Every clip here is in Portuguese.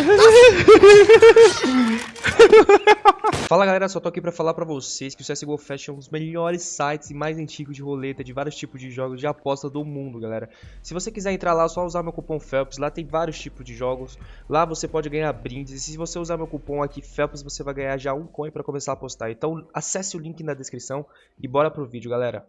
Fala galera, só tô aqui pra falar pra vocês que o CSGO Fashion é um dos melhores sites e mais antigos de roleta de vários tipos de jogos de aposta do mundo, galera. Se você quiser entrar lá, é só usar meu cupom FELPS, lá tem vários tipos de jogos, lá você pode ganhar brindes, e se você usar meu cupom aqui FELPS, você vai ganhar já um coin pra começar a apostar. Então acesse o link na descrição e bora pro vídeo, galera.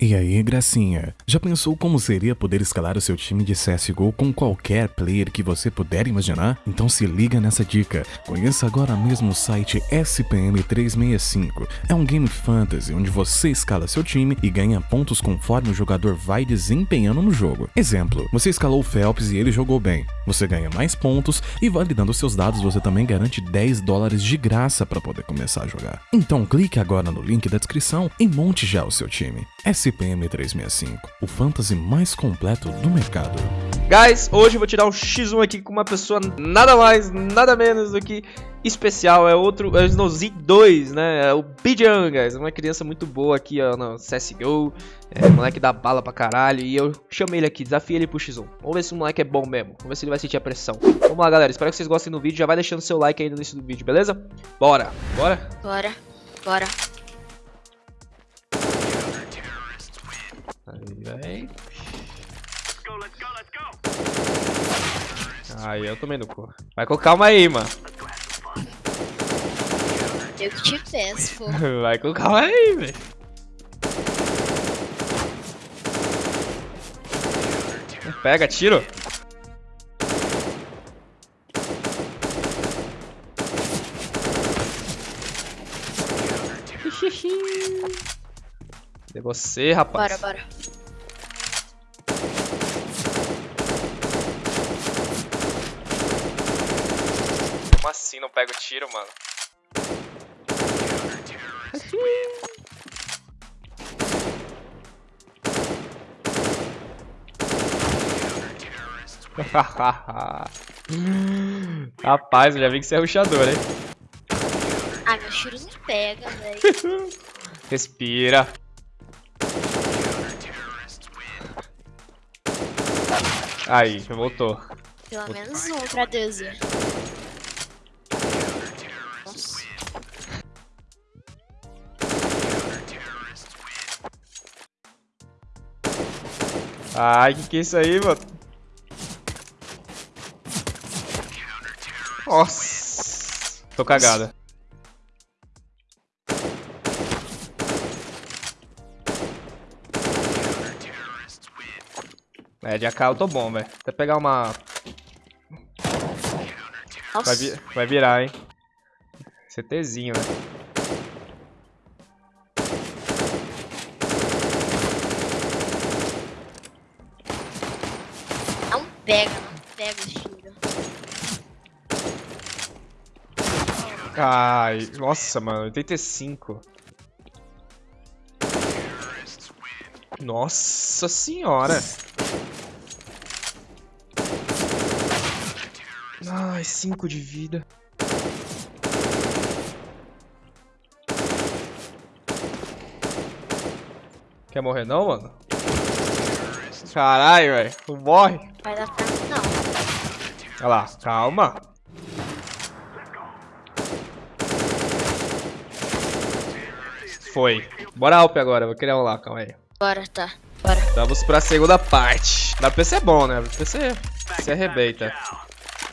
E aí, gracinha? Já pensou como seria poder escalar o seu time de CSGO com qualquer player que você puder imaginar? Então se liga nessa dica. Conheça agora mesmo o site SPM365. É um game fantasy onde você escala seu time e ganha pontos conforme o jogador vai desempenhando no jogo. Exemplo, você escalou o Phelps e ele jogou bem. Você ganha mais pontos e validando seus dados você também garante 10 dólares de graça para poder começar a jogar. Então clique agora no link da descrição e monte já o seu time. SPM 365, o fantasy mais completo do mercado. Guys, hoje eu vou tirar um X1 aqui com uma pessoa nada mais, nada menos do que especial. É outro, é o Snowzy 2, né? É o Bijan, guys. Uma criança muito boa aqui, ó, no CSGO. É, moleque dá bala pra caralho. E eu chamei ele aqui, desafiei ele pro X1. Vamos ver se o moleque é bom mesmo. Vamos ver se ele vai sentir a pressão. Vamos lá, galera. Espero que vocês gostem do vídeo. Já vai deixando seu like aí no início do vídeo, beleza? Bora. Bora? Bora. Bora. Aí, vem. Aí, eu tomei no cu. Vai com calma aí, mano. Eu que te peço, pô. Vai com calma aí, velho. Pega, tiro. Cadê você, rapaz? Bora, bora. Como assim não pega o tiro, mano? Rapaz, eu já vi que você é ruxador, hein? Ah, meus tiros não pegam, velho. Respira. Aí, voltou. Pelo menos um pra Deus. Nossa. Ai, que que é isso aí, mano? Nossa. Tô cagada. É, de AK eu tô bom, velho. Até pegar uma... Vai, vi- vai virar, hein. CTzinho, né? Não pega, não pega os tiros. Ai, nossa, mano, 85. Nossa senhora. Ai, 5 de vida. Quer morrer não, mano? Caralho, velho. Não morre. Vai dar pra mim, não. Olha lá, calma. Foi. Bora Alp agora, vou criar um lá, calma aí. Bora, tá. Bora. Vamos pra segunda parte. Da PC é bom, né? Da PC se arrebenta.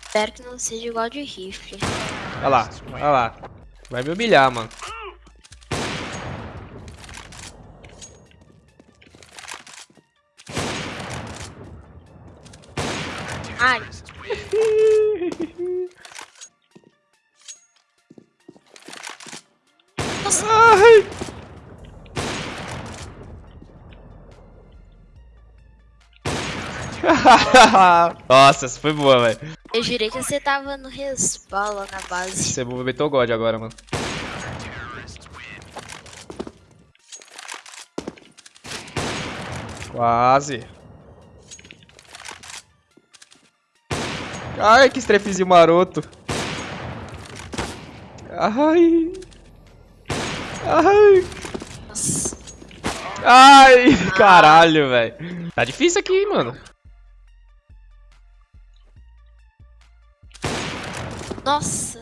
Espero que não seja igual de rifle. Olha lá, olha lá. Vai me humilhar, mano. Nossa. Ai! Nossa, essa foi boa, velho. Eu jurei que você tava no respawn lá na base. Você movimentou o God agora, mano. Quase. Ai, que strafezinho maroto. Ai. Ai. Nossa. Ai, caralho, velho. Tá difícil aqui, mano. Nossa.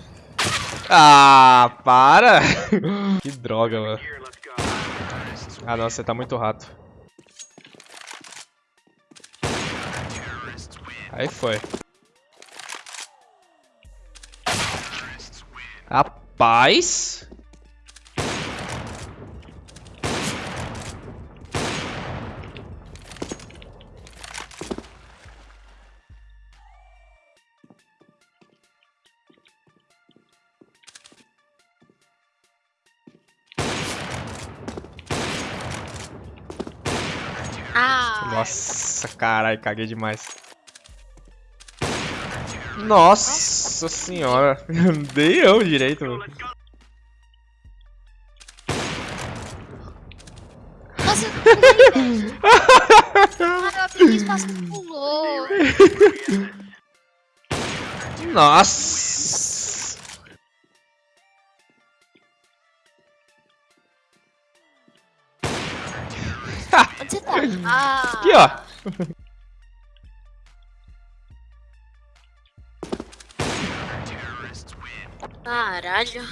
Ah, para! que droga, mano. Ah, nossa, você tá muito rato. Aí foi. Rapaz. Nossa, caralho, caguei demais. Nossa senhora. Dei eu direito, mano. nossa, eu espaço pulou. Nossa. Ah. Aqui, ó. Caralho.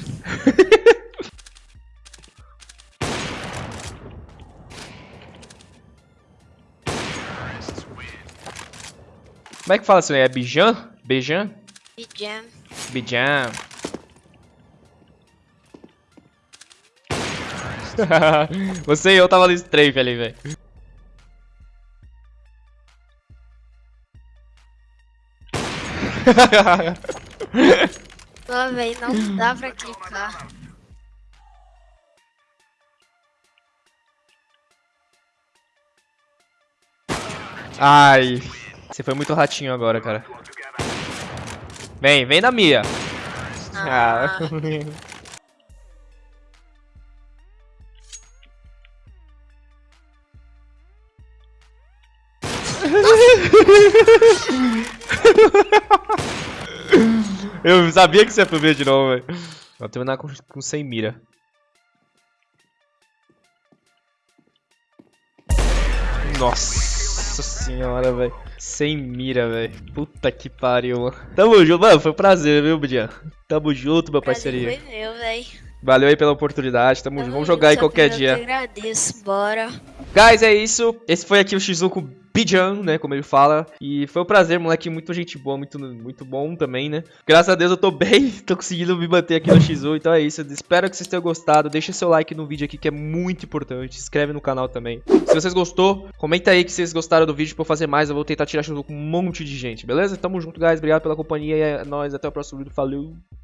Como é que fala isso aí? É Bijan? Bijan? Pijam. Bijan. Você e eu tava no strafe ali, velho. Não, velho, não dá pra clicar. Ai. Você foi muito ratinho agora, cara. Vem, vem na Mia. Ah. Ah. Eu sabia que você ia pro meio de novo, velho. Vou terminar com, com 100 mira. Nossa senhora, velho. Sem mira, velho. Puta que pariu, mano. Tamo junto, mano. Foi um prazer, viu, Budian? Tamo junto, meu parceria. Foi meu, velho. Valeu aí pela oportunidade. Tamo junto. Vamos jogar aí qualquer dia. Eu agradeço, bora. Guys, é isso. Esse foi aqui o X1 com o Bijan, né? Como ele fala. E foi um prazer, moleque. Muito gente boa, muito, muito bom também, né? Graças a Deus eu tô bem. tô conseguindo me manter aqui no X1. Então é isso. Espero que vocês tenham gostado. Deixa seu like no vídeo aqui que é muito importante. Se inscreve no canal também. Se vocês gostou, comenta aí que vocês gostaram do vídeo pra eu fazer mais. Eu vou tentar tirar X1 com um monte de gente, beleza? Tamo junto, guys. Obrigado pela companhia. É nóis. Até o próximo vídeo. Falou.